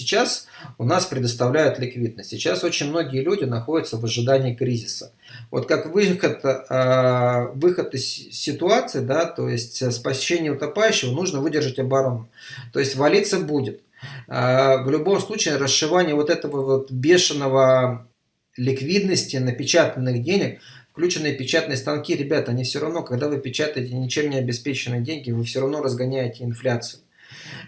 сейчас у нас предоставляют ликвидность. Сейчас очень многие люди находятся в ожидании кризиса. Вот как выход, э, выход из ситуации, да, то есть спасение утопающего, нужно выдержать оборону. То есть валиться будет. Э, в любом случае расшивание вот этого вот бешеного ликвидности, напечатанных денег, включенные печатные станки, ребята, они все равно, когда вы печатаете ничем не обеспеченные деньги, вы все равно разгоняете инфляцию.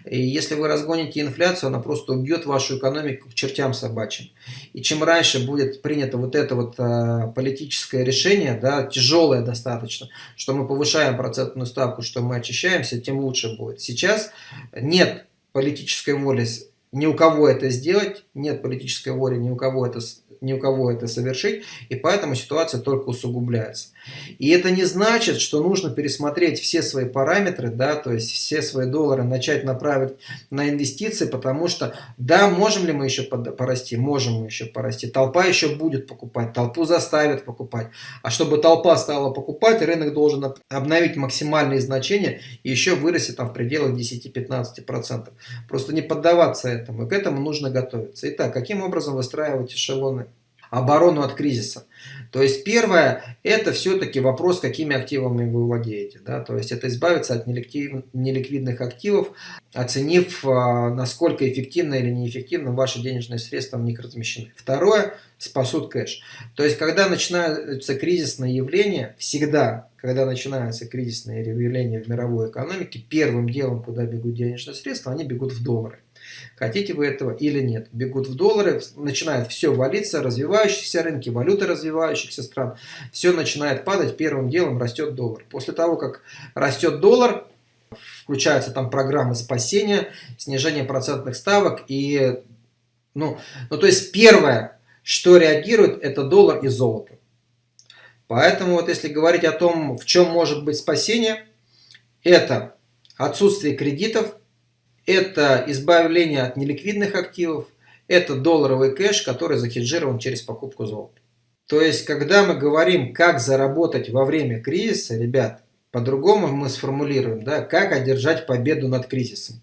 И если вы разгоните инфляцию, она просто убьет вашу экономику к чертям собачьим. И чем раньше будет принято вот это вот а, политическое решение, да, тяжелое достаточно, что мы повышаем процентную ставку, что мы очищаемся, тем лучше будет. Сейчас нет политической воли ни у кого это сделать, нет политической воли ни у кого это ни у кого это совершить, и поэтому ситуация только усугубляется. И это не значит, что нужно пересмотреть все свои параметры, да, то есть все свои доллары начать направить на инвестиции, потому что, да, можем ли мы еще порасти? Можем мы еще порасти. Толпа еще будет покупать, толпу заставят покупать. А чтобы толпа стала покупать, рынок должен обновить максимальные значения и еще вырасти там в пределах 10-15%. Просто не поддаваться этому, и к этому нужно готовиться. Итак, каким образом выстраивать эшелоны? Оборону от кризиса. То есть первое, это все-таки вопрос, какими активами вы владеете. Да? То есть это избавиться от неликвидных активов, оценив, а, насколько эффективно или неэффективно ваши денежные средства в них размещены. Второе, спасут кэш. То есть когда начинаются кризисные явления, всегда, когда начинаются кризисные явления в мировой экономике, первым делом, куда бегут денежные средства, они бегут в доллары. Хотите вы этого или нет. Бегут в доллары, начинает все валиться, развивающиеся рынки, валюты развивающихся стран. Все начинает падать, первым делом растет доллар. После того, как растет доллар, включаются там программы спасения, снижение процентных ставок и... Ну, ну то есть первое, что реагирует, это доллар и золото. Поэтому вот если говорить о том, в чем может быть спасение, это отсутствие кредитов, это избавление от неликвидных активов, это долларовый кэш, который захеджирован через покупку золота. То есть, когда мы говорим, как заработать во время кризиса, ребят, по-другому мы сформулируем, да, как одержать победу над кризисом.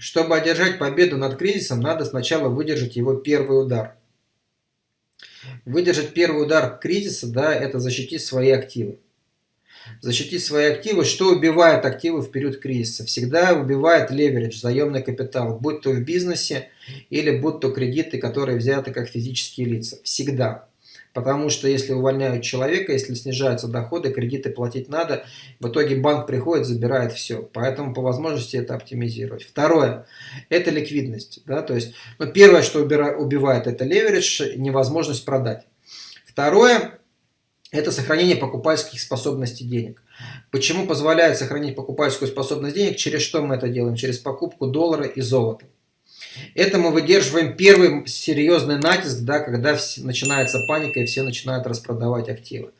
Чтобы одержать победу над кризисом, надо сначала выдержать его первый удар. Выдержать первый удар кризиса, да, это защитить свои активы защитить свои активы. Что убивает активы в период кризиса? Всегда убивает леверидж, заемный капитал, будь то в бизнесе или будь то кредиты, которые взяты как физические лица. Всегда. Потому что если увольняют человека, если снижаются доходы, кредиты платить надо, в итоге банк приходит, забирает все. Поэтому по возможности это оптимизировать. Второе, это ликвидность. Да? То есть, ну, первое, что убивает, это леверидж, невозможность продать. Второе, это сохранение покупательских способностей денег. Почему позволяет сохранить покупательскую способность денег? Через что мы это делаем? Через покупку доллара и золота. Это мы выдерживаем первый серьезный натиск, да, когда начинается паника и все начинают распродавать активы.